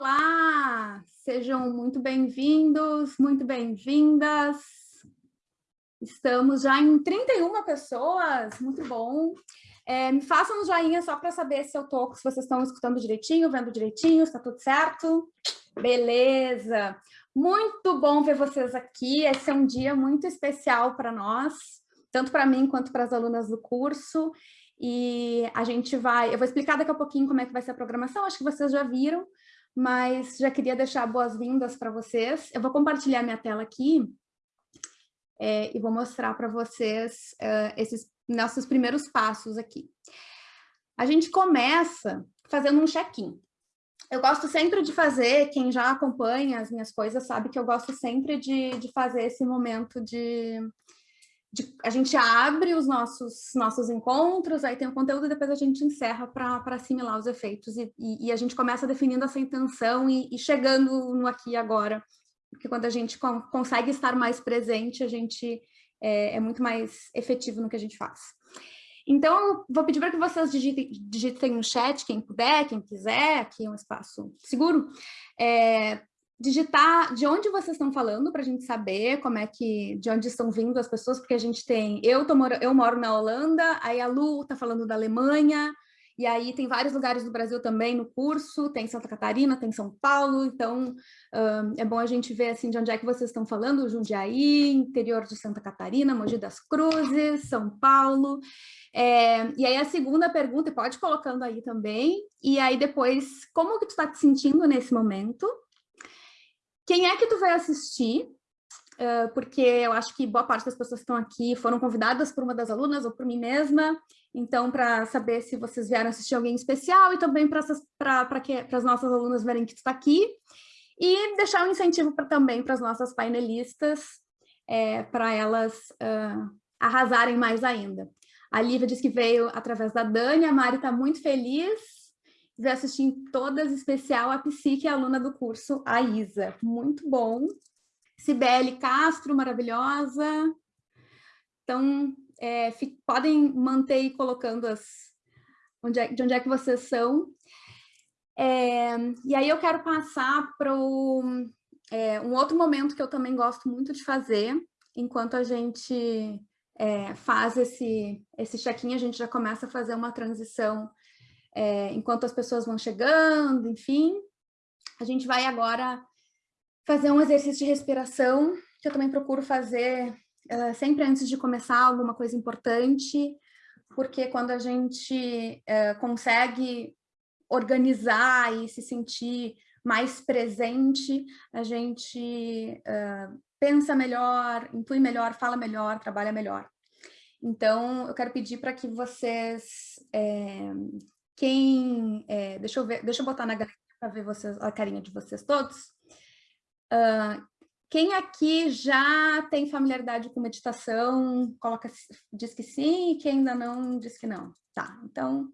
Olá, sejam muito bem-vindos, muito bem-vindas. Estamos já em 31 pessoas, muito bom. É, me façam um joinha só para saber se eu tô, se vocês estão escutando direitinho, vendo direitinho, está tudo certo? Beleza! Muito bom ver vocês aqui, esse é um dia muito especial para nós, tanto para mim quanto para as alunas do curso. E a gente vai, eu vou explicar daqui a pouquinho como é que vai ser a programação, acho que vocês já viram, mas já queria deixar boas-vindas para vocês. Eu vou compartilhar minha tela aqui é, e vou mostrar para vocês uh, esses nossos primeiros passos aqui. A gente começa fazendo um check-in. Eu gosto sempre de fazer, quem já acompanha as minhas coisas sabe que eu gosto sempre de, de fazer esse momento de, de, a gente abre os nossos, nossos encontros, aí tem o conteúdo e depois a gente encerra para assimilar os efeitos e, e, e, a gente começa definindo essa intenção e, e, chegando no aqui e agora, porque quando a gente com, consegue estar mais presente, a gente é, é, muito mais efetivo no que a gente faz. Então, vou pedir para que vocês digitem, digitem no chat, quem puder, quem quiser, aqui é um espaço seguro, é, digitar de onde vocês estão falando para a gente saber como é que, de onde estão vindo as pessoas, porque a gente tem, eu, tô, eu moro na Holanda, aí a Lu está falando da Alemanha, e aí tem vários lugares do Brasil também no curso, tem Santa Catarina, tem São Paulo, então um, é bom a gente ver assim de onde é que vocês estão falando, Jundiaí, interior de Santa Catarina, Mogi das Cruzes, São Paulo. É, e aí a segunda pergunta, pode colocando aí também, e aí depois, como que tu está te sentindo nesse momento? Quem é que tu vai assistir? Uh, porque eu acho que boa parte das pessoas que estão aqui foram convidadas por uma das alunas ou por mim mesma, então para saber se vocês vieram assistir alguém especial e também para as nossas alunas verem que tu está aqui, e deixar um incentivo pra, também para as nossas painelistas, é, para elas uh, arrasarem mais ainda. A Lívia diz que veio através da Dani, a Mari está muito feliz, vai assistir em todas, especial a Psique, aluna do curso, a Isa. Muito bom. Cibele Castro, maravilhosa. Então, é, podem manter aí colocando as, onde é, de onde é que vocês são. É, e aí eu quero passar para é, um outro momento que eu também gosto muito de fazer, enquanto a gente é, faz esse, esse check-in, a gente já começa a fazer uma transição é, enquanto as pessoas vão chegando, enfim. A gente vai agora fazer um exercício de respiração, que eu também procuro fazer uh, sempre antes de começar alguma coisa importante, porque quando a gente uh, consegue organizar e se sentir mais presente, a gente uh, pensa melhor, intui melhor, fala melhor, trabalha melhor. Então, eu quero pedir para que vocês é, quem, é, deixa eu ver, deixa eu botar na galeria para ver vocês, a carinha de vocês todos. Uh, quem aqui já tem familiaridade com meditação, coloca, diz que sim, e quem ainda não, diz que não. Tá, então,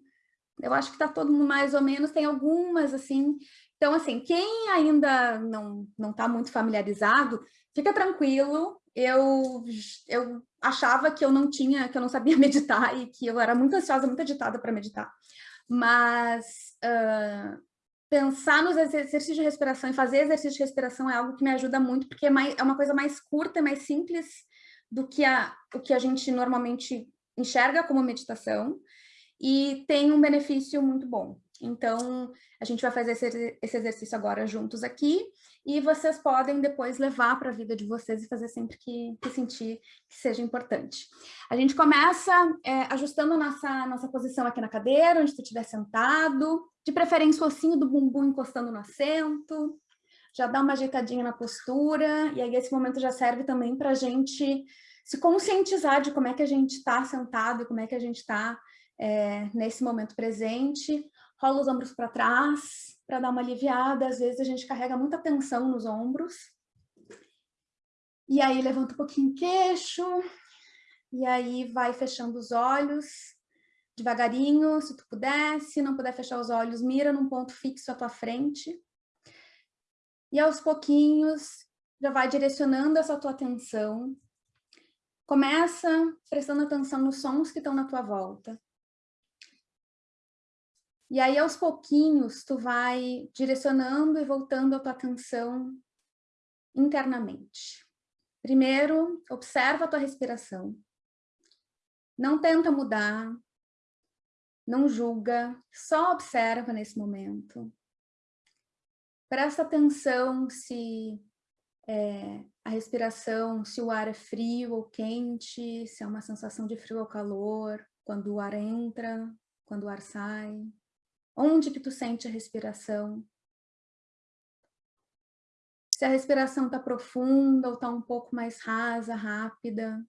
eu acho que está todo mundo mais ou menos, tem algumas, assim. Então, assim, quem ainda não não está muito familiarizado, fica tranquilo, eu, eu achava que eu não tinha, que eu não sabia meditar e que eu era muito ansiosa, muito agitada para meditar mas uh, pensar nos exercícios de respiração e fazer exercício de respiração é algo que me ajuda muito, porque é, mais, é uma coisa mais curta, mais simples do que a, o que a gente normalmente enxerga como meditação e tem um benefício muito bom. Então, a gente vai fazer esse, esse exercício agora juntos aqui e vocês podem depois levar para a vida de vocês e fazer sempre que, que sentir que seja importante. A gente começa é, ajustando nossa, nossa posição aqui na cadeira, onde tu estiver sentado, de preferência o ossinho do bumbum encostando no assento, já dá uma ajeitadinha na postura, e aí esse momento já serve também para a gente se conscientizar de como é que a gente está sentado e como é que a gente está é, nesse momento presente, rola os ombros para trás, para dar uma aliviada. Às vezes a gente carrega muita tensão nos ombros. E aí levanta um pouquinho o queixo, e aí vai fechando os olhos, devagarinho, se tu puder. Se não puder fechar os olhos, mira num ponto fixo à tua frente. E aos pouquinhos, já vai direcionando essa tua atenção. Começa prestando atenção nos sons que estão na tua volta. E aí, aos pouquinhos, tu vai direcionando e voltando a tua atenção internamente. Primeiro, observa a tua respiração. Não tenta mudar, não julga, só observa nesse momento. Presta atenção se é, a respiração, se o ar é frio ou quente, se é uma sensação de frio ou calor, quando o ar entra, quando o ar sai. Onde que tu sente a respiração? Se a respiração está profunda ou está um pouco mais rasa, rápida.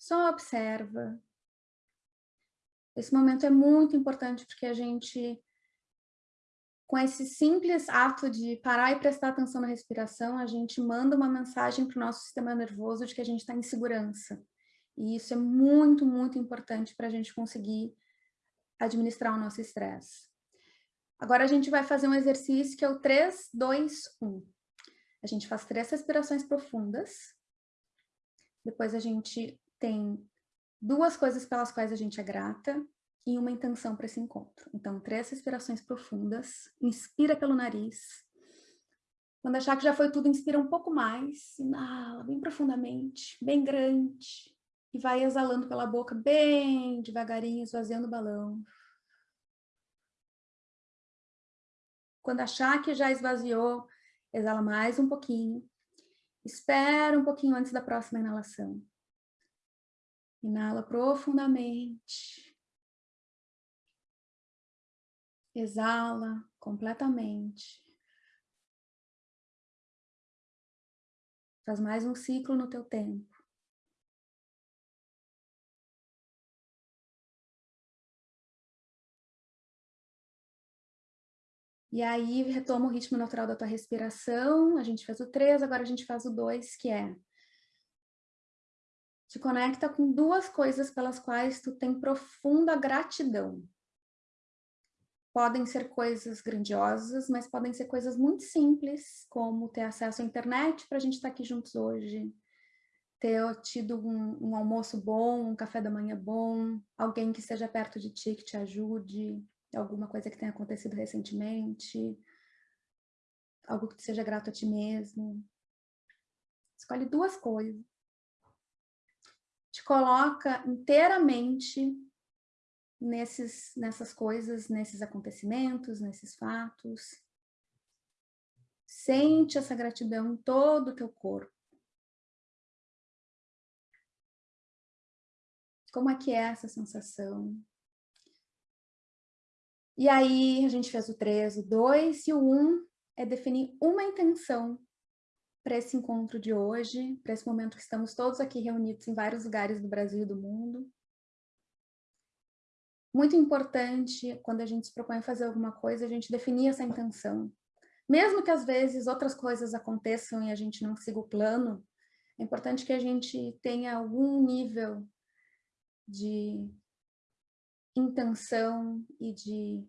Só observa. Esse momento é muito importante porque a gente, com esse simples ato de parar e prestar atenção na respiração, a gente manda uma mensagem para o nosso sistema nervoso de que a gente está em segurança. E isso é muito, muito importante para a gente conseguir administrar o nosso estresse. Agora a gente vai fazer um exercício que é o 3, 2, 1. A gente faz três respirações profundas. Depois a gente tem duas coisas pelas quais a gente é grata e uma intenção para esse encontro. Então, três respirações profundas. Inspira pelo nariz. Quando achar que já foi tudo, inspira um pouco mais. Inala bem profundamente, bem grande e vai exalando pela boca bem devagarinho, esvaziando o balão. Quando achar que já esvaziou, exala mais um pouquinho. Espera um pouquinho antes da próxima inalação. Inala profundamente. Exala completamente. Faz mais um ciclo no teu tempo. E aí retoma o ritmo natural da tua respiração, a gente fez o 3, agora a gente faz o 2, que é te conecta com duas coisas pelas quais tu tem profunda gratidão. Podem ser coisas grandiosas, mas podem ser coisas muito simples, como ter acesso à internet para a gente estar tá aqui juntos hoje, ter tido um, um almoço bom, um café da manhã bom, alguém que esteja perto de ti que te ajude, alguma coisa que tenha acontecido recentemente, algo que seja grato a ti mesmo. Escolhe duas coisas. Te coloca inteiramente nesses, nessas coisas, nesses acontecimentos, nesses fatos. Sente essa gratidão em todo o teu corpo. Como é que é essa sensação? E aí a gente fez o 3, o 2 e o 1 é definir uma intenção para esse encontro de hoje, para esse momento que estamos todos aqui reunidos em vários lugares do Brasil e do mundo. Muito importante, quando a gente se propõe a fazer alguma coisa, a gente definir essa intenção. Mesmo que às vezes outras coisas aconteçam e a gente não siga o plano, é importante que a gente tenha algum nível de intenção e de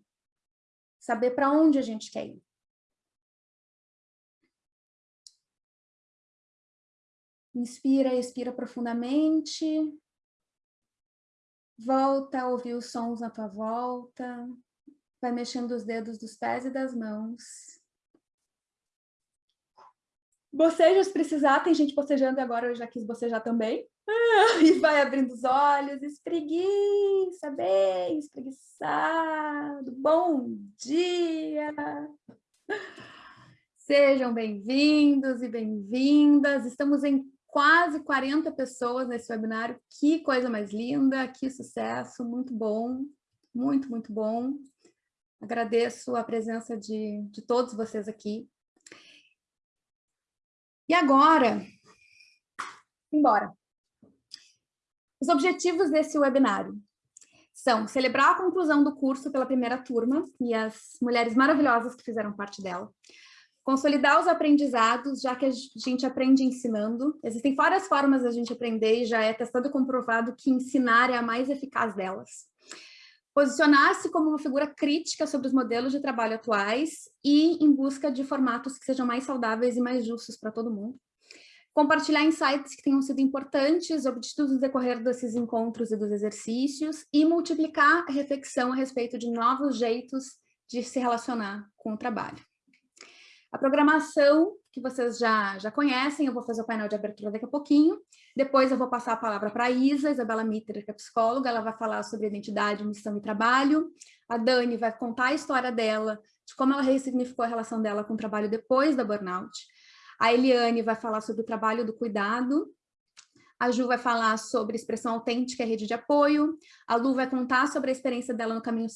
saber para onde a gente quer ir. Inspira, expira profundamente. Volta a ouvir os sons na tua volta. Vai mexendo os dedos dos pés e das mãos. Boceja se precisar, tem gente bocejando agora, eu já quis bocejar também. e vai abrindo os olhos, espreguiça bem, espreguiçado, bom dia! Sejam bem-vindos e bem-vindas, estamos em quase 40 pessoas nesse webinário, que coisa mais linda, que sucesso, muito bom, muito, muito bom. Agradeço a presença de, de todos vocês aqui. E agora, embora. Os objetivos desse webinário são celebrar a conclusão do curso pela primeira turma e as mulheres maravilhosas que fizeram parte dela, consolidar os aprendizados, já que a gente aprende ensinando. Existem várias formas da gente aprender e já é testado e comprovado que ensinar é a mais eficaz delas. Posicionar-se como uma figura crítica sobre os modelos de trabalho atuais e em busca de formatos que sejam mais saudáveis e mais justos para todo mundo compartilhar insights que tenham sido importantes, obtidos no decorrer desses encontros e dos exercícios, e multiplicar a reflexão a respeito de novos jeitos de se relacionar com o trabalho. A programação, que vocês já, já conhecem, eu vou fazer o painel de abertura daqui a pouquinho, depois eu vou passar a palavra para a Isa, Isabela Mitter, que é psicóloga, ela vai falar sobre identidade, missão e trabalho, a Dani vai contar a história dela, de como ela ressignificou a relação dela com o trabalho depois da burnout, a Eliane vai falar sobre o trabalho do cuidado, a Ju vai falar sobre expressão autêntica e rede de apoio, a Lu vai contar sobre a experiência dela no caminho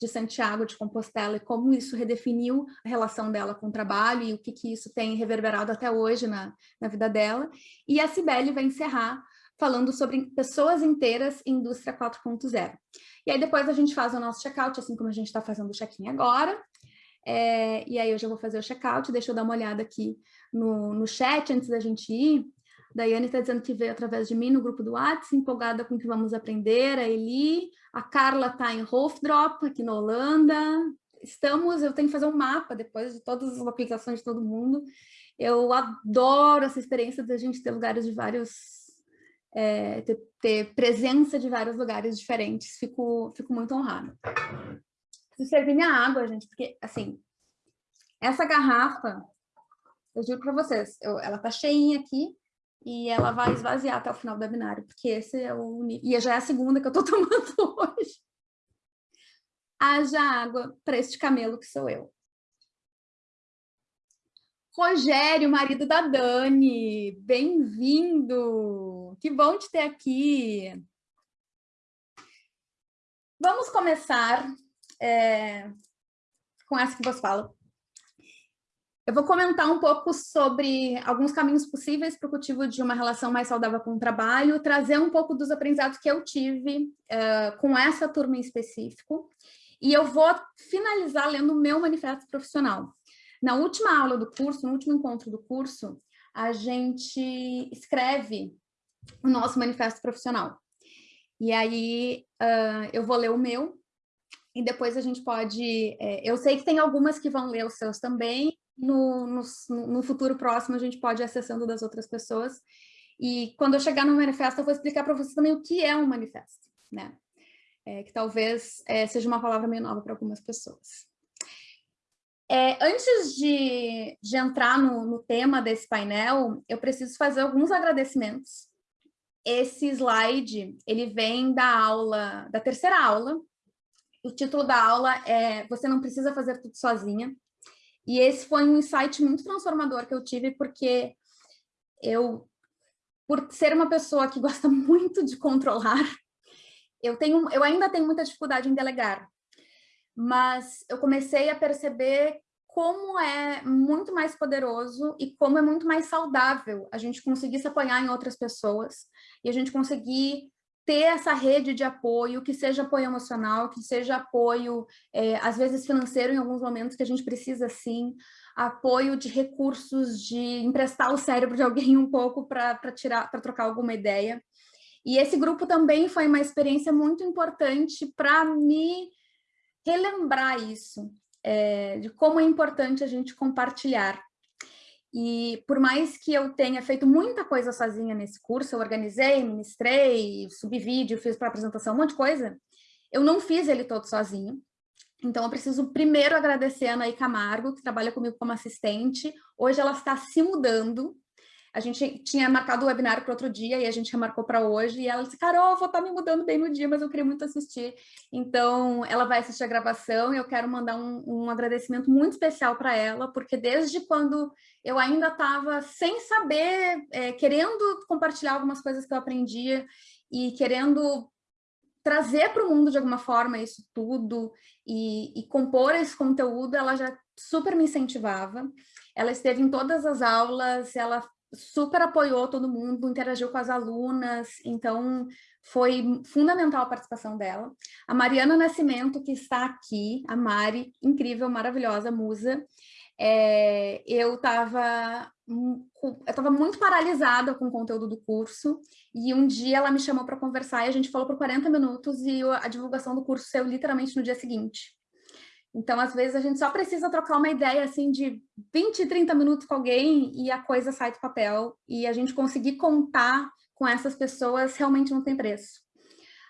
de Santiago de Compostela e como isso redefiniu a relação dela com o trabalho e o que, que isso tem reverberado até hoje na, na vida dela. E a Cibele vai encerrar falando sobre pessoas inteiras em indústria 4.0. E aí depois a gente faz o nosso check-out, assim como a gente está fazendo o check-in agora. É, e aí eu já vou fazer o check-out, deixa eu dar uma olhada aqui no, no chat antes da gente ir. Daiane está dizendo que veio através de mim no grupo do WhatsApp, empolgada com o que vamos aprender, a Eli, a Carla está em Hofdrop, aqui na Holanda. Estamos, eu tenho que fazer um mapa depois de todas as localizações de todo mundo. Eu adoro essa experiência de a gente ter lugares de vários, é, ter, ter, presença de vários lugares diferentes, fico, fico muito honrada. Preciso servir minha água, gente, porque, assim, essa garrafa eu juro para vocês, eu, ela tá cheinha aqui e ela vai esvaziar até o final do webinário, porque esse é o... E já é a segunda que eu tô tomando hoje. Haja água para este camelo que sou eu. Rogério, marido da Dani, bem-vindo! Que bom te ter aqui! Vamos começar é, com essa que vos falo. Eu vou comentar um pouco sobre alguns caminhos possíveis para o cultivo de uma relação mais saudável com o trabalho, trazer um pouco dos aprendizados que eu tive uh, com essa turma em específico, e eu vou finalizar lendo o meu manifesto profissional. Na última aula do curso, no último encontro do curso, a gente escreve o nosso manifesto profissional. E aí uh, eu vou ler o meu, e depois a gente pode... É, eu sei que tem algumas que vão ler os seus também, no, no, no, futuro próximo a gente pode ir acessando das outras pessoas. E quando eu chegar no manifesto, eu vou explicar para vocês também o que é um manifesto, né? É, que talvez é, seja uma palavra meio nova para algumas pessoas. É, antes de, de entrar no, no tema desse painel, eu preciso fazer alguns agradecimentos. Esse slide, ele vem da aula, da terceira aula. O título da aula é Você não precisa fazer tudo sozinha. E esse foi um insight muito transformador que eu tive, porque eu, por ser uma pessoa que gosta muito de controlar, eu, tenho, eu ainda tenho muita dificuldade em delegar. Mas eu comecei a perceber como é muito mais poderoso e como é muito mais saudável a gente conseguir se apoiar em outras pessoas e a gente conseguir ter essa rede de apoio, que seja apoio emocional, que seja apoio, é, às vezes financeiro em alguns momentos que a gente precisa sim, apoio de recursos, de emprestar o cérebro de alguém um pouco para tirar, para trocar alguma ideia. E esse grupo também foi uma experiência muito importante para me relembrar isso, é, de como é importante a gente compartilhar. E por mais que eu tenha feito muita coisa sozinha nesse curso, eu organizei, ministrei, subi vídeo, fiz para apresentação, um monte de coisa, eu não fiz ele todo sozinho. Então, eu preciso primeiro agradecer a Anaí Camargo, que trabalha comigo como assistente. Hoje ela está se mudando a gente tinha marcado o webinar para outro dia e a gente remarcou para hoje, e ela disse, Carol, vou estar tá me mudando bem no dia, mas eu queria muito assistir. Então, ela vai assistir a gravação e eu quero mandar um, um agradecimento muito especial para ela, porque desde quando eu ainda estava sem saber, é, querendo compartilhar algumas coisas que eu aprendia e querendo trazer para o mundo de alguma forma isso tudo e, e compor esse conteúdo, ela já super me incentivava. Ela esteve em todas as aulas, ela super apoiou todo mundo, interagiu com as alunas, então foi fundamental a participação dela. A Mariana Nascimento, que está aqui, a Mari, incrível, maravilhosa, musa, é, eu estava eu estava muito paralisada com o conteúdo do curso, e um dia ela me chamou para conversar, e a gente falou por 40 minutos, e a divulgação do curso saiu literalmente no dia seguinte. Então, às vezes, a gente só precisa trocar uma ideia, assim, de 20, 30 minutos com alguém e a coisa sai do papel. E a gente conseguir contar com essas pessoas realmente não tem preço.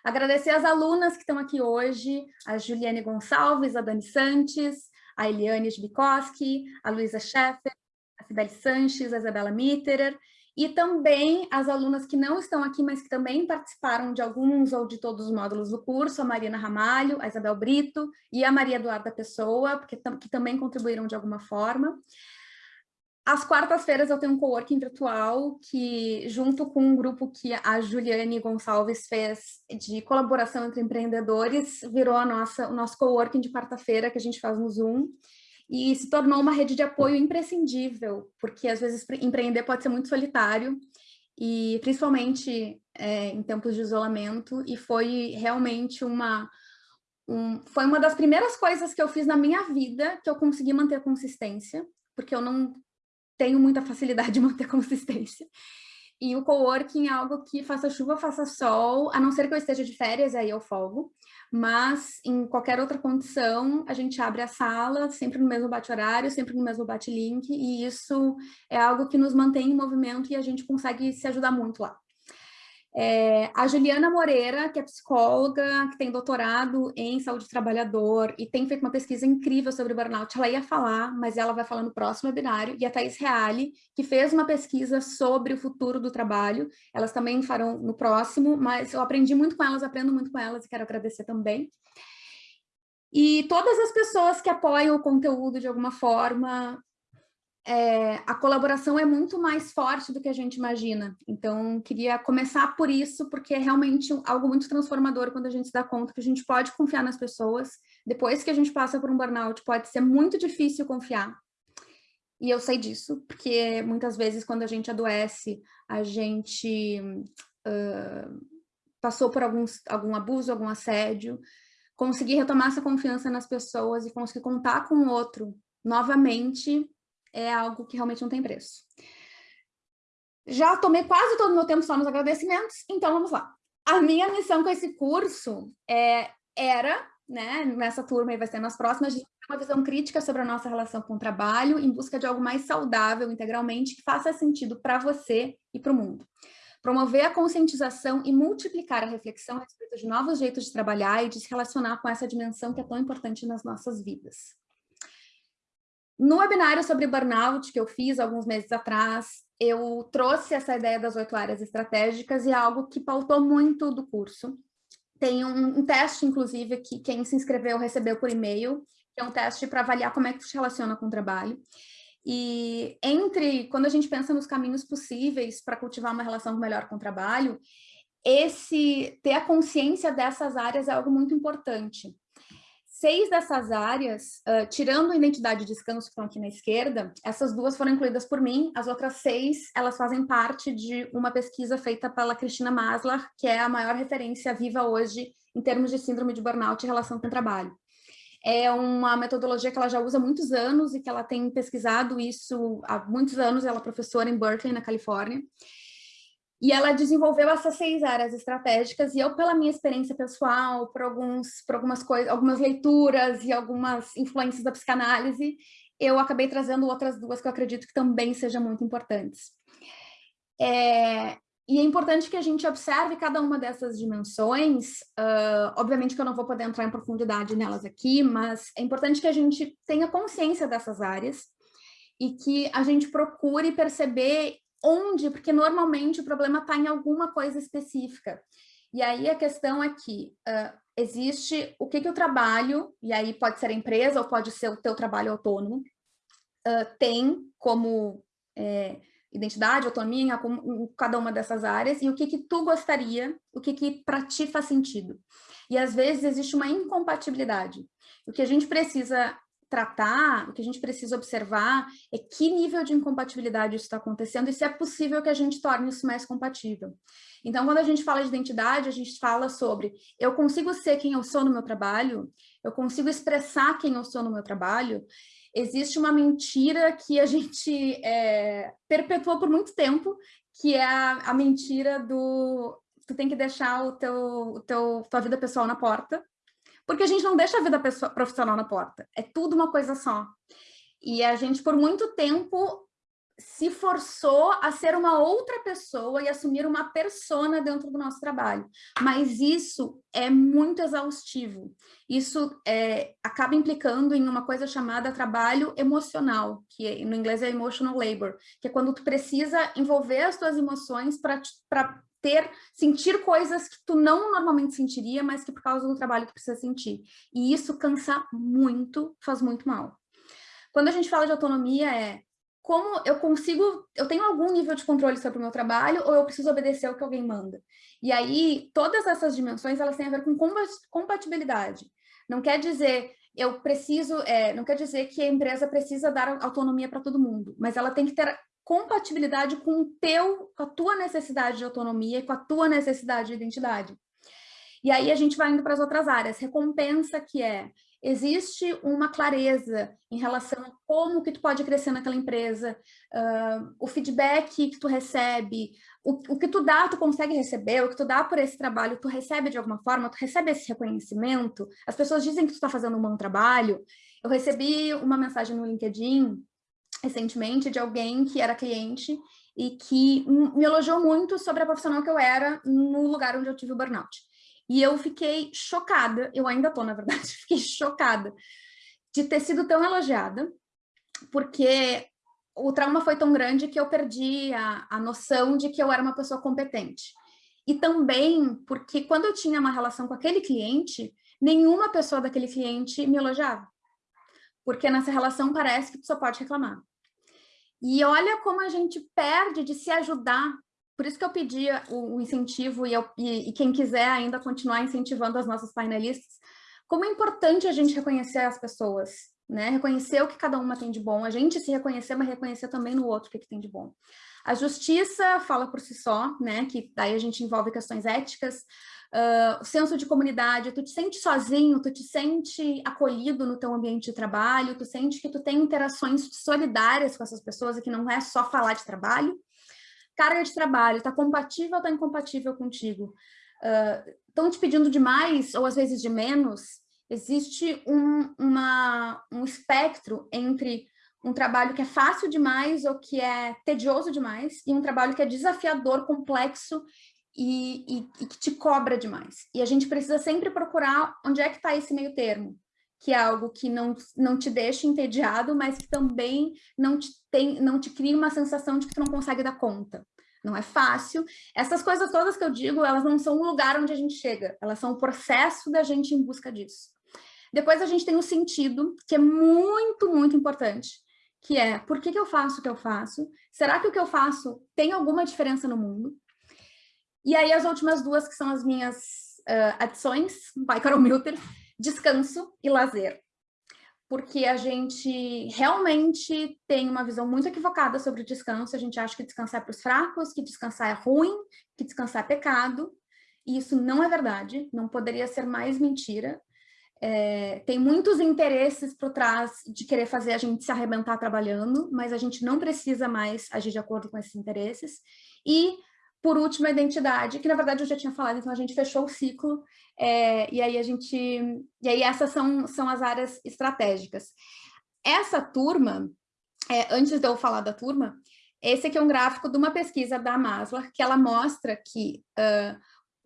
Agradecer as alunas que estão aqui hoje, a Juliane Gonçalves, a Dani Santos, a Eliane Jbikoski, a Luísa Scheffer, a Sibeli Sanches, a Isabela Mitterer, e também as alunas que não estão aqui, mas que também participaram de alguns ou de todos os módulos do curso, a Marina Ramalho, a Isabel Brito e a Maria Eduarda Pessoa, porque, que também contribuíram de alguma forma. Às quartas-feiras eu tenho um coworking virtual que, junto com um grupo que a Juliane Gonçalves fez de colaboração entre empreendedores, virou a nossa, o nosso coworking de quarta-feira que a gente faz no Zoom e se tornou uma rede de apoio imprescindível, porque às vezes empreender pode ser muito solitário, e principalmente é, em tempos de isolamento, e foi realmente uma, um, foi uma das primeiras coisas que eu fiz na minha vida que eu consegui manter consistência, porque eu não tenho muita facilidade de manter consistência. E o coworking é algo que faça chuva, faça sol, a não ser que eu esteja de férias, aí eu folgo mas em qualquer outra condição, a gente abre a sala, sempre no mesmo bate-horário, sempre no mesmo bate-link, e isso é algo que nos mantém em movimento e a gente consegue se ajudar muito lá. É, a Juliana Moreira, que é psicóloga, que tem doutorado em saúde do trabalhador e tem feito uma pesquisa incrível sobre burnout, ela ia falar, mas ela vai falar no próximo webinário, e a Thais Reale, que fez uma pesquisa sobre o futuro do trabalho, elas também farão no próximo, mas eu aprendi muito com elas, aprendo muito com elas e quero agradecer também. E todas as pessoas que apoiam o conteúdo de alguma forma, é, a colaboração é muito mais forte do que a gente imagina. Então, queria começar por isso, porque é realmente algo muito transformador quando a gente se dá conta que a gente pode confiar nas pessoas. Depois que a gente passa por um burnout, pode ser muito difícil confiar. E eu sei disso, porque muitas vezes quando a gente adoece, a gente uh, passou por alguns, algum abuso, algum assédio, conseguir retomar essa confiança nas pessoas e conseguir contar com o outro novamente é algo que realmente não tem preço. Já tomei quase todo o meu tempo só nos agradecimentos, então vamos lá. A minha missão com esse curso é, era, né, nessa turma e vai ser nas próximas, uma visão crítica sobre a nossa relação com o trabalho em busca de algo mais saudável integralmente que faça sentido para você e para o mundo. Promover a conscientização e multiplicar a reflexão a respeito de novos jeitos de trabalhar e de se relacionar com essa dimensão que é tão importante nas nossas vidas. No webinário sobre burnout que eu fiz alguns meses atrás, eu trouxe essa ideia das oito áreas estratégicas e é algo que pautou muito do curso. Tem um, um teste, inclusive, que quem se inscreveu recebeu por e-mail, que é um teste para avaliar como é que se relaciona com o trabalho. E entre, quando a gente pensa nos caminhos possíveis para cultivar uma relação melhor com o trabalho, esse ter a consciência dessas áreas é algo muito importante seis dessas áreas, uh, tirando a identidade e descanso que estão aqui na esquerda, essas duas foram incluídas por mim, as outras seis, elas fazem parte de uma pesquisa feita pela Cristina Maslar, que é a maior referência viva hoje em termos de síndrome de burnout e relação com o trabalho. É uma metodologia que ela já usa há muitos anos e que ela tem pesquisado isso há muitos anos, ela é professora em Berkeley, na Califórnia, e ela desenvolveu essas seis áreas estratégicas, e eu, pela minha experiência pessoal, por, alguns, por algumas coisas, algumas leituras e algumas influências da psicanálise, eu acabei trazendo outras duas que eu acredito que também sejam muito importantes. É, e é importante que a gente observe cada uma dessas dimensões, uh, obviamente que eu não vou poder entrar em profundidade nelas aqui, mas é importante que a gente tenha consciência dessas áreas e que a gente procure perceber onde, porque normalmente o problema está em alguma coisa específica. E aí a questão é que uh, existe o que, que o trabalho, e aí pode ser a empresa ou pode ser o teu trabalho autônomo, uh, tem como é, identidade, autonomia em, cada uma dessas áreas, e o que, que tu gostaria, o que, que para ti faz sentido. E às vezes existe uma incompatibilidade. O que a gente precisa tratar, o que a gente precisa observar é que nível de incompatibilidade isso está acontecendo e se é possível que a gente torne isso mais compatível. Então, quando a gente fala de identidade, a gente fala sobre eu consigo ser quem eu sou no meu trabalho, eu consigo expressar quem eu sou no meu trabalho, existe uma mentira que a gente é, perpetuou por muito tempo, que é a, a mentira do tu tem que deixar o teu, o teu, tua vida pessoal na porta, Porque a gente não deixa a vida profissional na porta, é tudo uma coisa só. E a gente, por muito tempo, se forçou a ser uma outra pessoa e assumir uma persona dentro do nosso trabalho. Mas isso é muito exaustivo. Isso é, acaba implicando em uma coisa chamada trabalho emocional, que no inglês é emotional labor, que é quando tu precisa envolver as tuas emoções para ter, sentir coisas que tu não normalmente sentiria, mas que por causa do trabalho tu precisa sentir. E isso cansa muito, faz muito mal. Quando a gente fala de autonomia, é como eu consigo, eu tenho algum nível de controle sobre o meu trabalho ou eu preciso obedecer ao que alguém manda. E aí, todas essas dimensões, elas têm a ver com compatibilidade. Não quer dizer, eu preciso, é, não quer dizer que a empresa precisa dar autonomia para todo mundo, mas ela tem que ter compatibilidade com o teu, com a tua necessidade de autonomia e com a tua necessidade de identidade. E aí a gente vai indo para as outras áreas. Recompensa, que é existe uma clareza em relação a como que tu pode crescer naquela empresa, uh, o feedback que tu recebe, o, o, que tu dá, tu consegue receber, o que tu dá por esse trabalho, tu recebe de alguma forma, tu recebe esse reconhecimento, as pessoas dizem que tu está fazendo um bom trabalho. Eu recebi uma mensagem no LinkedIn recentemente de alguém que era cliente e que me elogiou muito sobre a profissional que eu era no lugar onde eu tive o burnout. E eu fiquei chocada, eu ainda tô, na verdade, fiquei chocada de ter sido tão elogiada, porque o trauma foi tão grande que eu perdi a, a noção de que eu era uma pessoa competente. E também porque quando eu tinha uma relação com aquele cliente, nenhuma pessoa daquele cliente me elogiava. Porque nessa relação parece que tu só pode reclamar. E olha como a gente perde de se ajudar por isso que eu pedi o, incentivo e, eu, e, e, quem quiser ainda continuar incentivando as nossas painelistas, como é importante a gente reconhecer as pessoas, né? Reconhecer o que cada uma tem de bom, a gente se reconhecer, mas reconhecer também no outro o que, que tem de bom. A justiça fala por si só, né? Que daí a gente envolve questões éticas, uh, senso de comunidade, tu te sente sozinho, tu te sente acolhido no teu ambiente de trabalho, tu sente que tu tem interações solidárias com essas pessoas e que não é só falar de trabalho, carga de trabalho, está compatível ou está incompatível contigo? Estão uh, te pedindo de mais ou às vezes de menos? Existe um, uma, um espectro entre um trabalho que é fácil demais ou que é tedioso demais e um trabalho que é desafiador, complexo e, e, e que te cobra demais. E a gente precisa sempre procurar onde é que está esse meio termo que é algo que não, não te deixa entediado, mas que também não te, tem, não te cria uma sensação de que tu não consegue dar conta. Não é fácil. Essas coisas todas que eu digo, elas não são o lugar onde a gente chega, elas são o processo da gente em busca disso. Depois a gente tem o sentido, que é muito, muito importante, que é, por que, que eu faço o que eu faço? Será que o que eu faço tem alguma diferença no mundo? E aí as últimas duas, que são as minhas uh, adições, pai Carol Milter, descanso e lazer. Porque a gente realmente tem uma visão muito equivocada sobre descanso, a gente acha que descansar é para os fracos, que descansar é ruim, que descansar é pecado, e isso não é verdade, não poderia ser mais mentira. É, tem muitos interesses por trás de querer fazer a gente se arrebentar trabalhando, mas a gente não precisa mais agir de acordo com esses interesses. E por último, a identidade, que na verdade eu já tinha falado, então a gente fechou o ciclo, é, e aí a gente, e aí essas são, são as áreas estratégicas. Essa turma, é, antes de eu falar da turma, esse aqui é um gráfico de uma pesquisa da Maslow, que ela mostra que uh,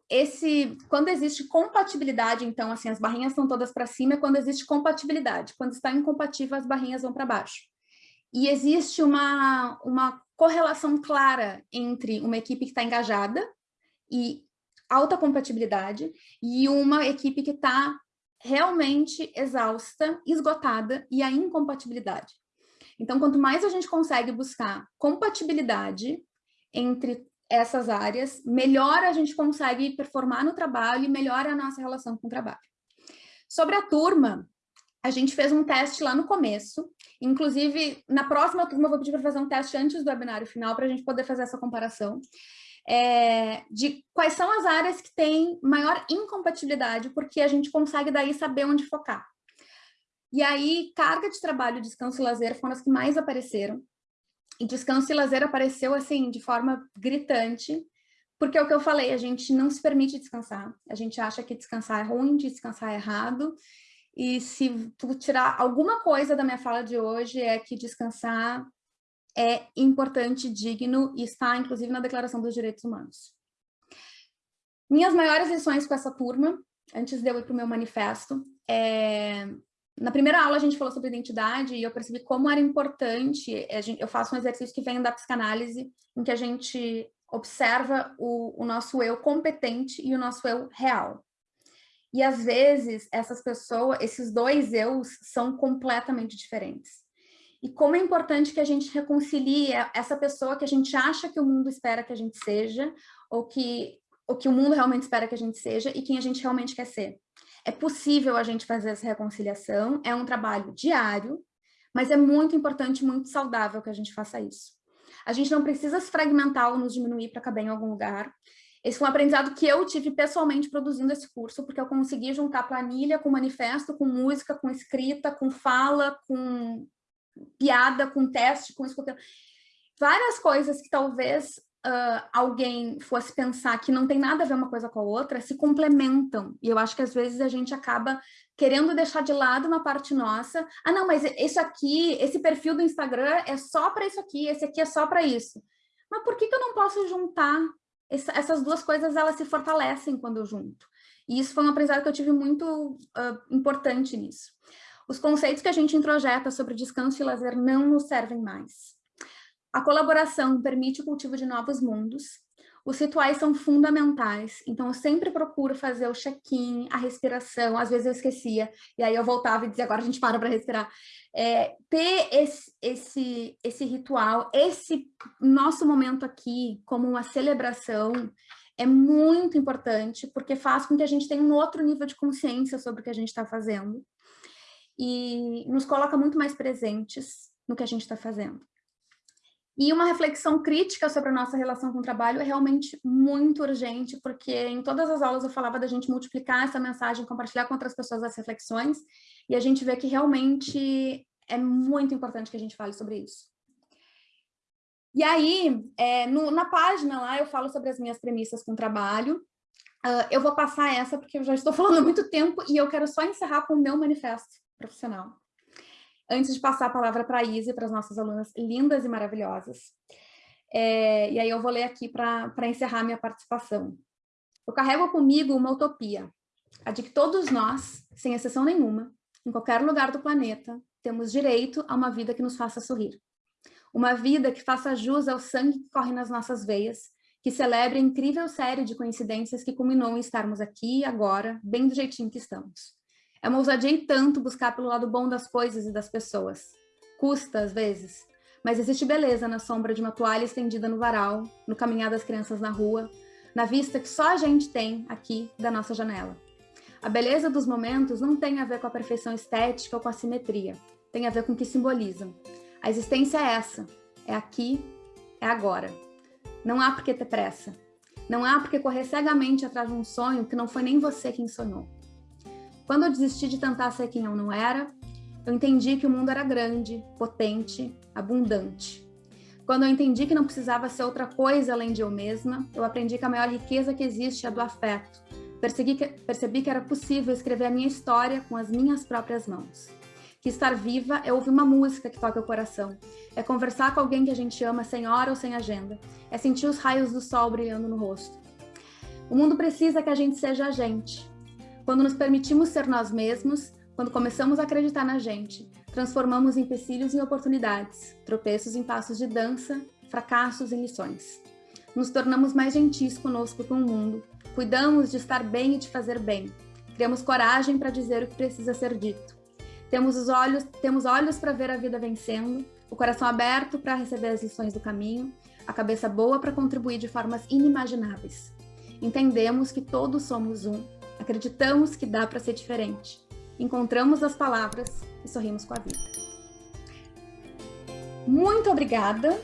esse, quando existe compatibilidade, então, assim, as barrinhas estão todas para cima, é quando existe compatibilidade. Quando está incompatível, as barrinhas vão para baixo. E existe uma, uma correlação clara entre uma equipe que está engajada e alta compatibilidade e uma equipe que está realmente exausta, esgotada e a incompatibilidade. Então, quanto mais a gente consegue buscar compatibilidade entre essas áreas, melhor a gente consegue performar no trabalho e melhor a nossa relação com o trabalho. Sobre a turma, a gente fez um teste lá no começo, inclusive na próxima turma eu vou pedir para fazer um teste antes do webinário final para a gente poder fazer essa comparação, é, de quais são as áreas que têm maior incompatibilidade, porque a gente consegue daí saber onde focar. E aí, carga de trabalho, descanso e lazer foram as que mais apareceram, e descanso e lazer apareceu assim de forma gritante, porque é o que eu falei, a gente não se permite descansar. A gente acha que descansar é ruim, descansar é errado. E se tu tirar alguma coisa da minha fala de hoje, é que descansar é importante, digno e está, inclusive, na Declaração dos Direitos Humanos. Minhas maiores lições com essa turma, antes de eu ir para o meu manifesto, é... na primeira aula a gente falou sobre identidade e eu percebi como era importante, eu faço um exercício que vem da psicanálise, em que a gente observa o, o nosso eu competente e o nosso eu real. E às vezes essas pessoas, esses dois eus são completamente diferentes. E como é importante que a gente reconcilie essa pessoa que a gente acha que o mundo espera que a gente seja, ou que, ou que o mundo realmente espera que a gente seja, e quem a gente realmente quer ser. É possível a gente fazer essa reconciliação, é um trabalho diário, mas é muito importante, muito saudável que a gente faça isso. A gente não precisa se fragmentar ou nos diminuir para caber em algum lugar. Esse foi um aprendizado que eu tive pessoalmente produzindo esse curso, porque eu consegui juntar planilha com manifesto, com música, com escrita, com fala, com piada, com teste, com isso, várias coisas que talvez uh, alguém fosse pensar que não tem nada a ver uma coisa com a outra, se complementam. E eu acho que às vezes a gente acaba querendo deixar de lado uma parte nossa. Ah, não, mas isso aqui, esse perfil do Instagram é só para isso aqui, esse aqui é só para isso. Mas por que, que eu não posso juntar? Essas duas coisas, elas se fortalecem quando eu junto. E isso foi um aprendizado que eu tive muito uh, importante nisso. Os conceitos que a gente introjeta sobre descanso e lazer não nos servem mais. A colaboração permite o cultivo de novos mundos. Os rituais são fundamentais, então eu sempre procuro fazer o check-in, a respiração, às vezes eu esquecia, e aí eu voltava e dizia, agora a gente para para respirar. É, ter esse, esse, esse ritual, esse nosso momento aqui como uma celebração, é muito importante, porque faz com que a gente tenha um outro nível de consciência sobre o que a gente está fazendo, e nos coloca muito mais presentes no que a gente está fazendo. E uma reflexão crítica sobre a nossa relação com o trabalho é realmente muito urgente, porque em todas as aulas eu falava da gente multiplicar essa mensagem, compartilhar com outras pessoas as reflexões, e a gente vê que realmente é muito importante que a gente fale sobre isso. E aí, é, no, na página lá, eu falo sobre as minhas premissas com o trabalho. Uh, eu vou passar essa, porque eu já estou falando muito tempo, e eu quero só encerrar com o meu manifesto profissional antes de passar a palavra para a Izzy, para as nossas alunas lindas e maravilhosas. É, e aí eu vou ler aqui para encerrar minha participação. Eu carrego comigo uma utopia, a de que todos nós, sem exceção nenhuma, em qualquer lugar do planeta, temos direito a uma vida que nos faça sorrir. Uma vida que faça jus ao sangue que corre nas nossas veias, que celebre a incrível série de coincidências que culminou em estarmos aqui e agora, bem do jeitinho que estamos. É uma ousadia e tanto buscar pelo lado bom das coisas e das pessoas. Custa, às vezes, mas existe beleza na sombra de uma toalha estendida no varal, no caminhar das crianças na rua, na vista que só a gente tem aqui da nossa janela. A beleza dos momentos não tem a ver com a perfeição estética ou com a simetria, tem a ver com o que simbolizam. A existência é essa, é aqui, é agora. Não há por que ter pressa. Não há por que correr cegamente atrás de um sonho que não foi nem você quem sonhou. Quando eu desisti de tentar ser quem eu não era, eu entendi que o mundo era grande, potente, abundante. Quando eu entendi que não precisava ser outra coisa além de eu mesma, eu aprendi que a maior riqueza que existe é do afeto. Percebi que, percebi que era possível escrever a minha história com as minhas próprias mãos. Que estar viva é ouvir uma música que toca o coração. É conversar com alguém que a gente ama sem hora ou sem agenda. É sentir os raios do sol brilhando no rosto. O mundo precisa que a gente seja a gente, quando nos permitimos ser nós mesmos, quando começamos a acreditar na gente, transformamos empecilhos em oportunidades, tropeços em passos de dança, fracassos em lições. Nos tornamos mais gentis conosco com o mundo, cuidamos de estar bem e de fazer bem, criamos coragem para dizer o que precisa ser dito. Temos os olhos, temos olhos para ver a vida vencendo, o coração aberto para receber as lições do caminho, a cabeça boa para contribuir de formas inimagináveis. Entendemos que todos somos um Acreditamos que dá para ser diferente. Encontramos as palavras e sorrimos com a vida. Muito obrigada